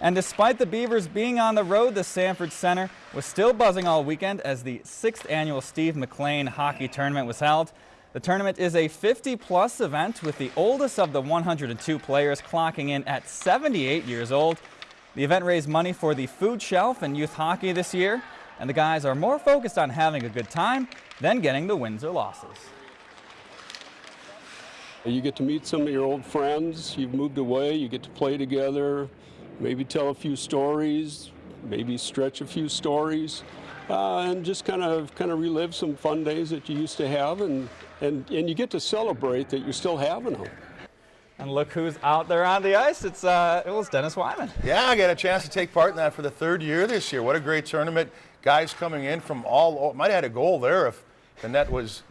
And despite the Beavers being on the road, the Sanford Center was still buzzing all weekend as the sixth annual Steve McLean Hockey Tournament was held. The tournament is a 50-plus event with the oldest of the 102 players clocking in at 78 years old. The event raised money for the food shelf and youth hockey this year, and the guys are more focused on having a good time than getting the wins or losses. You get to meet some of your old friends. You've moved away. You get to play together, maybe tell a few stories, maybe stretch a few stories, uh, and just kind of kind of relive some fun days that you used to have, and and and you get to celebrate that you're still having them. And look who's out there on the ice. It's uh, it was Dennis Wyman. Yeah, I got a chance to take part in that for the third year this year. What a great tournament! Guys coming in from all. Might have had a goal there if the net was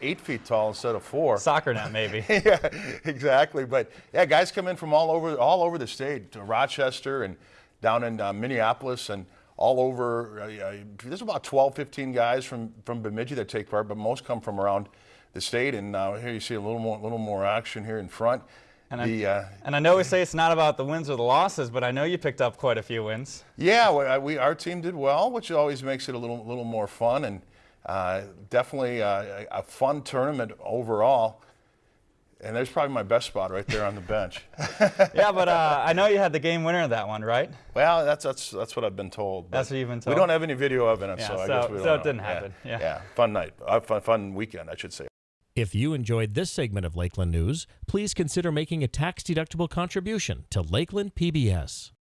eight feet tall instead of four. Soccer net, maybe. yeah, exactly. But yeah, guys come in from all over all over the state, to Rochester and down in uh, Minneapolis and all over. Uh, there's about 12, 15 guys from from Bemidji that take part, but most come from around the state. And uh, here you see a little more little more action here in front. And, the, I, uh, and I know we say it's not about the wins or the losses, but I know you picked up quite a few wins. Yeah, we, we our team did well, which always makes it a little little more fun and. Uh, definitely uh, a fun tournament overall. And there's probably my best spot right there on the bench. yeah, but uh, I know you had the game winner of that one, right? Well, that's that's that's what I've been told. That's what you've been told. We don't have any video evidence, yeah, so, so, I guess we don't So it didn't happen. Yeah. yeah. yeah, fun night, uh, fun fun weekend, I should say. If you enjoyed this segment of Lakeland News, please consider making a tax-deductible contribution to Lakeland PBS.